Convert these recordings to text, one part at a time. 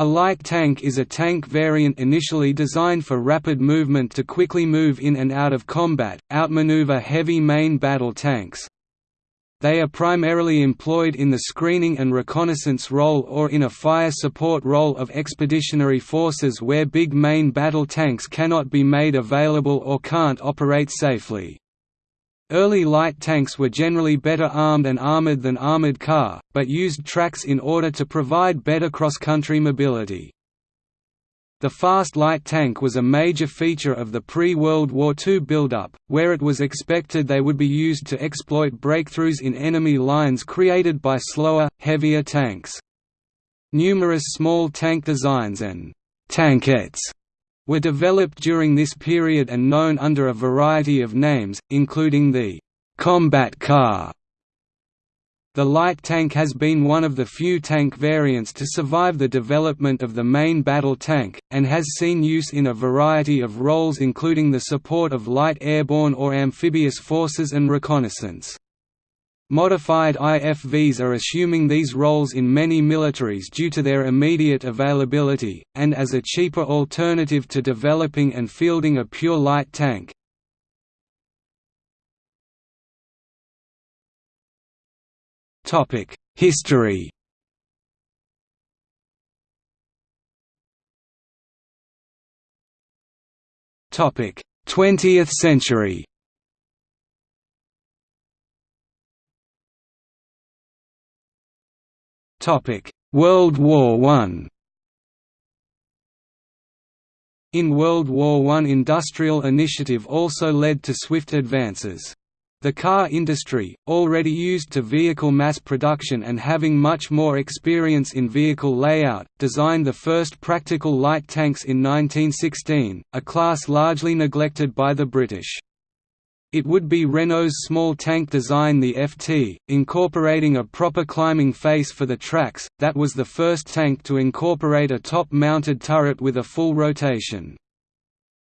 A light tank is a tank variant initially designed for rapid movement to quickly move in and out of combat, outmaneuver heavy main battle tanks. They are primarily employed in the screening and reconnaissance role or in a fire support role of expeditionary forces where big main battle tanks cannot be made available or can't operate safely. Early light tanks were generally better armed and armored than armored car, but used tracks in order to provide better cross-country mobility. The fast light tank was a major feature of the pre-World War II build-up, where it was expected they would be used to exploit breakthroughs in enemy lines created by slower, heavier tanks. Numerous small tank designs and «tankettes» were developed during this period and known under a variety of names, including the «combat car». The light tank has been one of the few tank variants to survive the development of the main battle tank, and has seen use in a variety of roles including the support of light airborne or amphibious forces and reconnaissance. Modified IFVs are assuming these roles in many militaries due to their immediate availability, and as a cheaper alternative to developing and fielding a pure light tank. History Twentieth century World War I In World War I industrial initiative also led to swift advances. The car industry, already used to vehicle mass production and having much more experience in vehicle layout, designed the first practical light tanks in 1916, a class largely neglected by the British. It would be Renault's small tank design the FT, incorporating a proper climbing face for the tracks, that was the first tank to incorporate a top-mounted turret with a full rotation.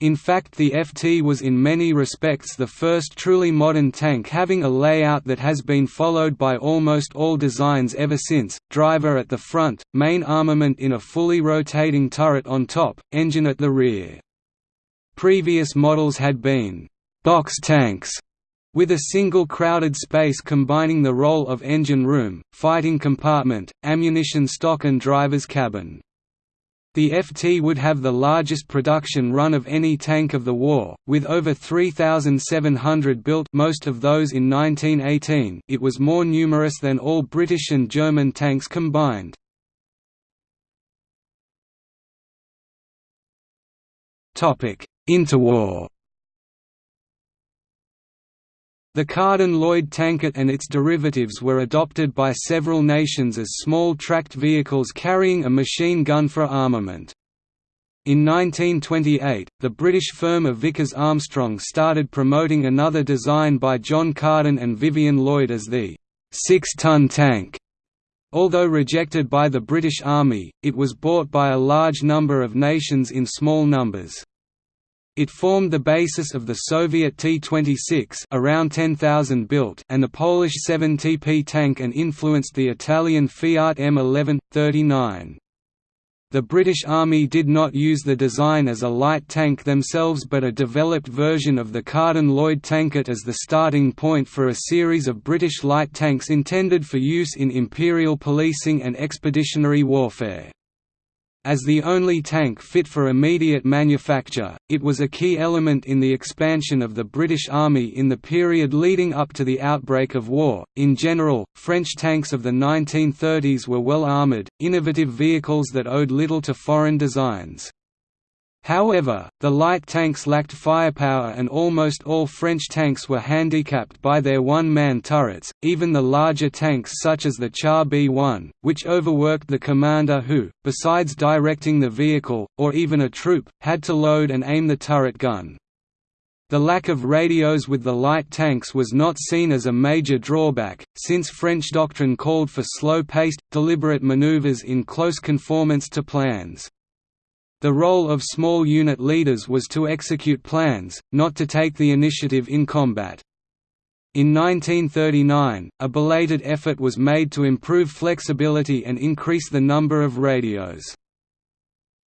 In fact the FT was in many respects the first truly modern tank having a layout that has been followed by almost all designs ever since, driver at the front, main armament in a fully rotating turret on top, engine at the rear. Previous models had been box tanks with a single crowded space combining the role of engine room, fighting compartment, ammunition stock and driver's cabin. The FT would have the largest production run of any tank of the war, with over 3,700 built most of those in 1918 it was more numerous than all British and German tanks combined. Interwar the Carden-Lloyd tankette and its derivatives were adopted by several nations as small tracked vehicles carrying a machine gun for armament. In 1928, the British firm of Vickers Armstrong started promoting another design by John Carden and Vivian Lloyd as the six-ton tank. Although rejected by the British Army, it was bought by a large number of nations in small numbers. It formed the basis of the Soviet T-26 around 10,000 built and the Polish 7TP tank and influenced the Italian Fiat M11, 39. The British Army did not use the design as a light tank themselves but a developed version of the Carden Lloyd tankette as the starting point for a series of British light tanks intended for use in imperial policing and expeditionary warfare. As the only tank fit for immediate manufacture, it was a key element in the expansion of the British Army in the period leading up to the outbreak of war. In general, French tanks of the 1930s were well armoured, innovative vehicles that owed little to foreign designs. However, the light tanks lacked firepower and almost all French tanks were handicapped by their one-man turrets, even the larger tanks such as the Char B-1, which overworked the commander who, besides directing the vehicle, or even a troop, had to load and aim the turret gun. The lack of radios with the light tanks was not seen as a major drawback, since French doctrine called for slow-paced, deliberate maneuvers in close conformance to plans. The role of small unit leaders was to execute plans, not to take the initiative in combat. In 1939, a belated effort was made to improve flexibility and increase the number of radios.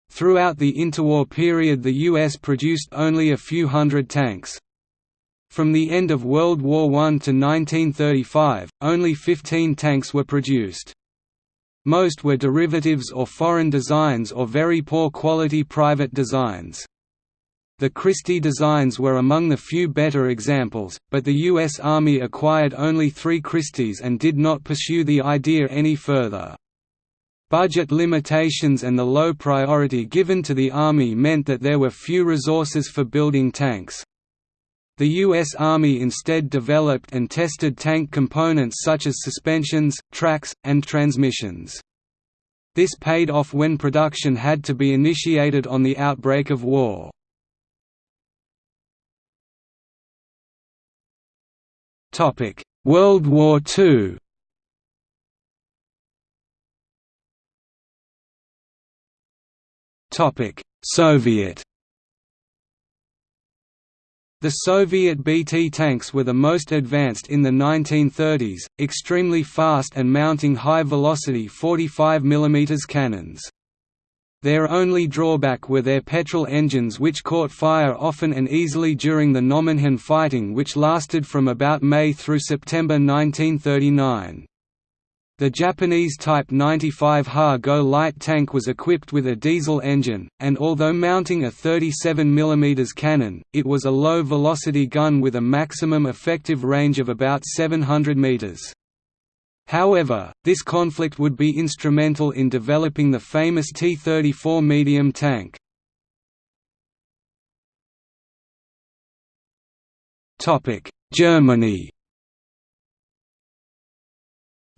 Throughout the interwar period the U.S. produced only a few hundred tanks. From the end of World War I to 1935, only 15 tanks were produced. Most were derivatives or foreign designs or very poor quality private designs. The Christie designs were among the few better examples, but the U.S. Army acquired only three Christies and did not pursue the idea any further. Budget limitations and the low priority given to the Army meant that there were few resources for building tanks. The U.S. Army instead developed and tested tank components such as suspensions, tracks, and transmissions. This paid off when production had to be initiated on the outbreak of war. World War II Soviet The Soviet BT tanks were the most advanced in the 1930s, extremely fast and mounting high-velocity 45 mm cannons. Their only drawback were their petrol engines which caught fire often and easily during the Nomonhan fighting which lasted from about May through September 1939. The Japanese Type 95 Ha-Go light tank was equipped with a diesel engine, and although mounting a 37 mm cannon, it was a low-velocity gun with a maximum effective range of about 700 meters. However, this conflict would be instrumental in developing the famous T-34 medium tank. Germany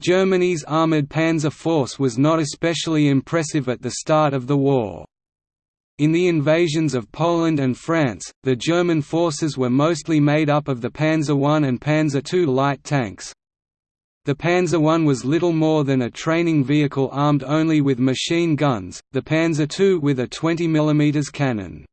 Germany's armoured panzer force was not especially impressive at the start of the war. In the invasions of Poland and France, the German forces were mostly made up of the Panzer I and Panzer II light tanks. The Panzer I was little more than a training vehicle armed only with machine guns, the Panzer II with a 20 mm cannon.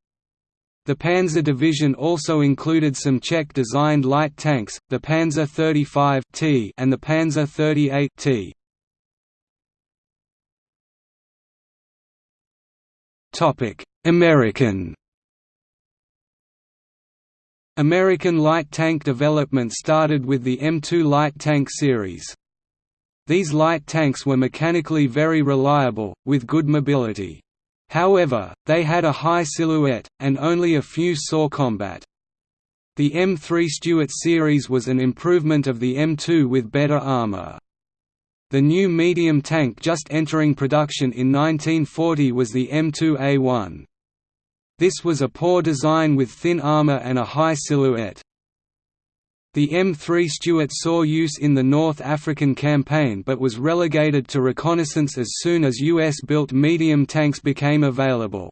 The Panzer Division also included some Czech-designed light tanks, the Panzer 35 T and the Panzer 38 T. Topic: American American light tank development started with the M2 light tank series. These light tanks were mechanically very reliable, with good mobility. However, they had a high silhouette, and only a few saw combat. The M3 Stuart series was an improvement of the M2 with better armour. The new medium tank just entering production in 1940 was the M2A1. This was a poor design with thin armour and a high silhouette. The M3 Stuart saw use in the North African campaign but was relegated to reconnaissance as soon as US-built medium tanks became available.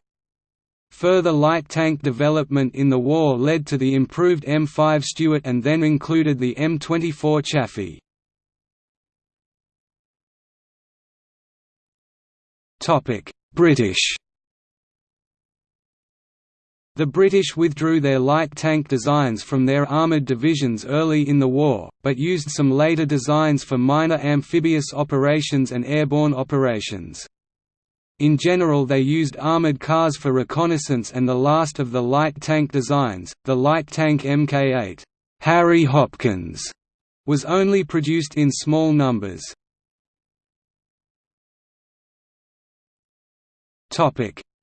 Further light tank development in the war led to the improved M5 Stuart and then included the M24 Chaffee. British the British withdrew their light tank designs from their armoured divisions early in the war, but used some later designs for minor amphibious operations and airborne operations. In general they used armoured cars for reconnaissance and the last of the light tank designs, the light tank Mk8 Harry Hopkins, was only produced in small numbers.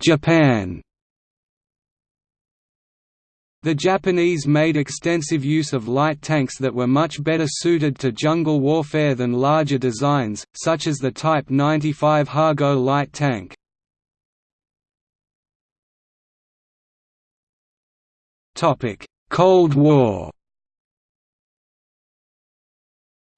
Japan the Japanese made extensive use of light tanks that were much better suited to jungle warfare than larger designs, such as the Type 95 Ha-Go light tank. Cold War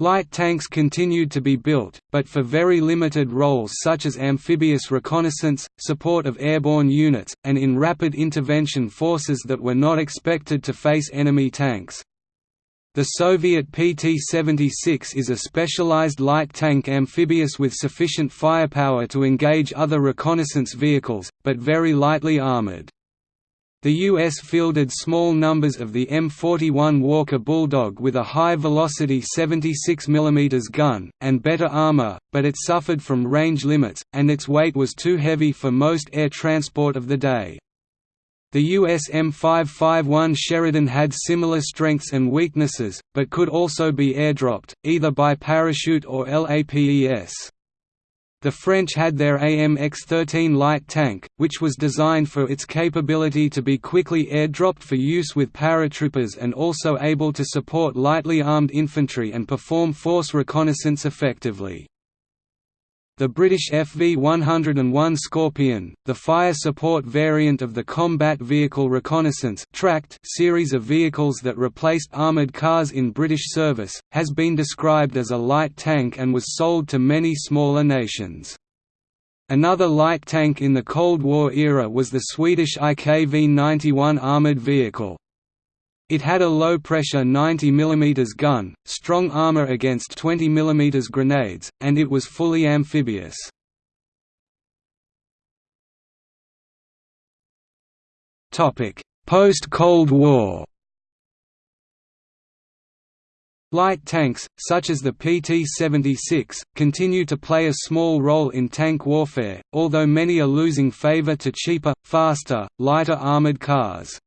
Light tanks continued to be built, but for very limited roles such as amphibious reconnaissance, support of airborne units, and in rapid intervention forces that were not expected to face enemy tanks. The Soviet PT-76 is a specialized light tank amphibious with sufficient firepower to engage other reconnaissance vehicles, but very lightly armored. The U.S. fielded small numbers of the M41 Walker Bulldog with a high-velocity 76 mm gun, and better armor, but it suffered from range limits, and its weight was too heavy for most air transport of the day. The US M551 Sheridan had similar strengths and weaknesses, but could also be airdropped, either by parachute or LAPES. The French had their AMX-13 light tank, which was designed for its capability to be quickly airdropped for use with paratroopers and also able to support lightly armed infantry and perform force reconnaissance effectively. The British FV-101 Scorpion, the fire support variant of the Combat Vehicle Reconnaissance series of vehicles that replaced armoured cars in British service, has been described as a light tank and was sold to many smaller nations. Another light tank in the Cold War era was the Swedish IKV-91 armoured vehicle. It had a low-pressure 90 mm gun, strong armor against 20 mm grenades, and it was fully amphibious. Post-Cold War Light tanks, such as the PT-76, continue to play a small role in tank warfare, although many are losing favor to cheaper, faster, lighter armored cars.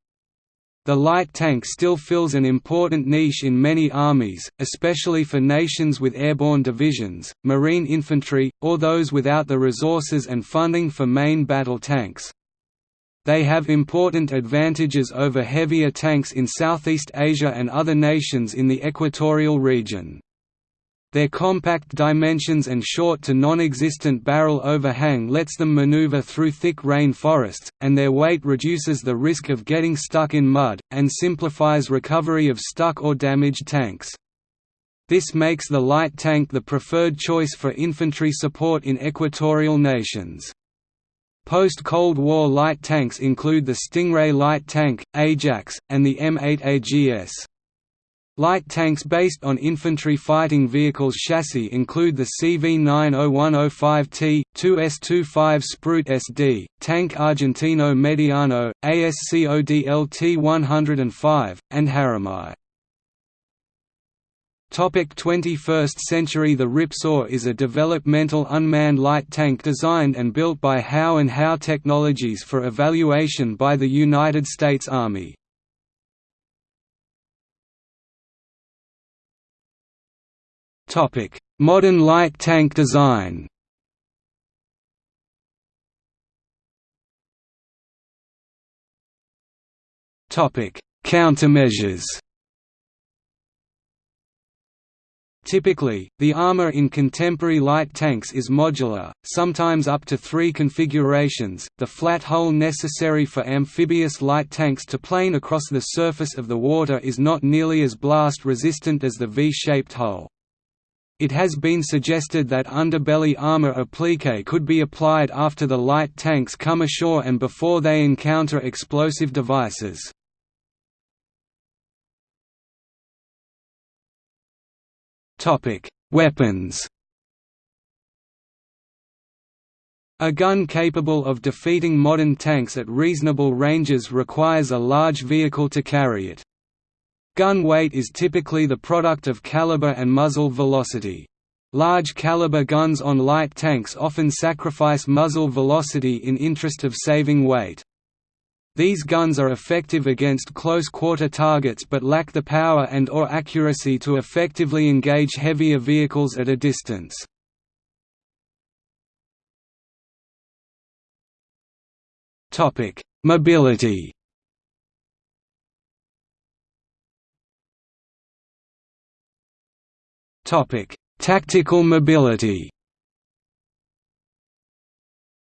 The light tank still fills an important niche in many armies, especially for nations with airborne divisions, marine infantry, or those without the resources and funding for main battle tanks. They have important advantages over heavier tanks in Southeast Asia and other nations in the equatorial region. Their compact dimensions and short to non-existent barrel overhang lets them maneuver through thick rain forests, and their weight reduces the risk of getting stuck in mud, and simplifies recovery of stuck or damaged tanks. This makes the light tank the preferred choice for infantry support in equatorial nations. Post-Cold War light tanks include the Stingray light tank, Ajax, and the M8 AGS. Light tanks based on infantry fighting vehicles chassis include the CV90105T, 2S25 Sprut SD, Tank Argentino Mediano, ASCOD LT105, and. Topic 21st century The Ripsaw is a developmental unmanned light tank designed and built by Howe and Howe Technologies for evaluation by the United States Army. Modern light tank design Countermeasures Typically, the armor in contemporary light tanks is modular, sometimes up to three configurations. The flat hull necessary for amphibious light tanks to plane across the surface of the water is not nearly as blast resistant as the V-shaped hull. It has been suggested that underbelly armor applique could be applied after the light tanks come ashore and before they encounter explosive devices. Weapons A gun capable of defeating modern tanks at reasonable ranges requires a large vehicle to carry it. Gun weight is typically the product of caliber and muzzle velocity. Large caliber guns on light tanks often sacrifice muzzle velocity in interest of saving weight. These guns are effective against close-quarter targets but lack the power and or accuracy to effectively engage heavier vehicles at a distance. Mobility Topic: Tactical mobility.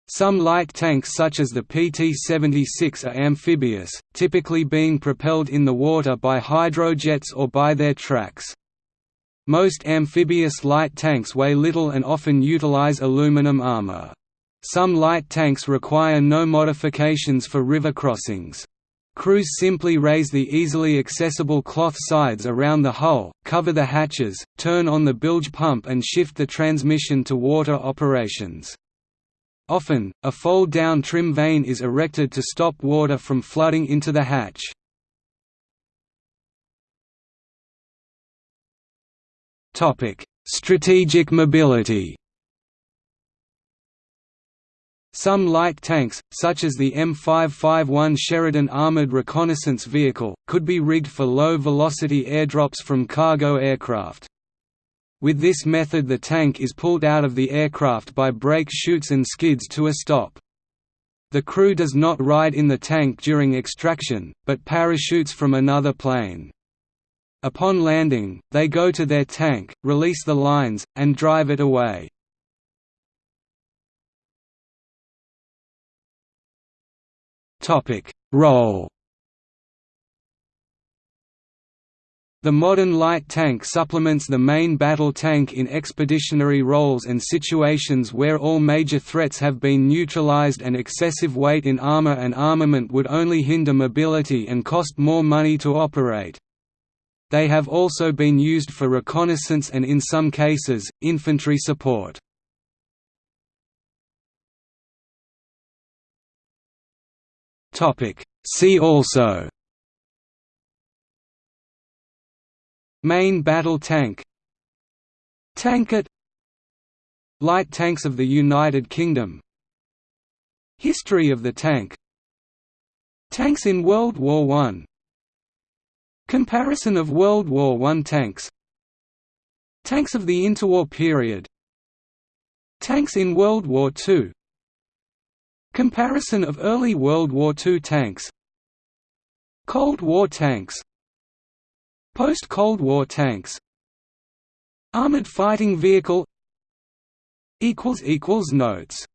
Some light tanks such as the PT-76 are amphibious, typically being propelled in the water by hydrojets or by their tracks. Most amphibious light tanks weigh little and often utilize aluminum armor. Some light tanks require no modifications for river crossings. Crews simply raise the easily accessible cloth sides around the hull, cover the hatches, turn on the bilge pump and shift the transmission to water operations. Often, a fold-down trim vane is erected to stop water from flooding into the hatch. Strategic mobility Some light tanks, such as the M551 Sheridan Armored Reconnaissance Vehicle, could be rigged for low-velocity airdrops from cargo aircraft. With this method the tank is pulled out of the aircraft by brake chutes and skids to a stop. The crew does not ride in the tank during extraction, but parachutes from another plane. Upon landing, they go to their tank, release the lines, and drive it away. Role The modern light tank supplements the main battle tank in expeditionary roles and situations where all major threats have been neutralized and excessive weight in armor and armament would only hinder mobility and cost more money to operate. They have also been used for reconnaissance and in some cases, infantry support. See also. Main battle tank. Tankette Light tanks of the United Kingdom. History of the tank. Tanks in World War I Comparison of World War I tanks. Tanks of the interwar period. Tanks in World War II Comparison of early World War II tanks. Cold War tanks. Post-Cold War tanks. Armored fighting vehicle. Notes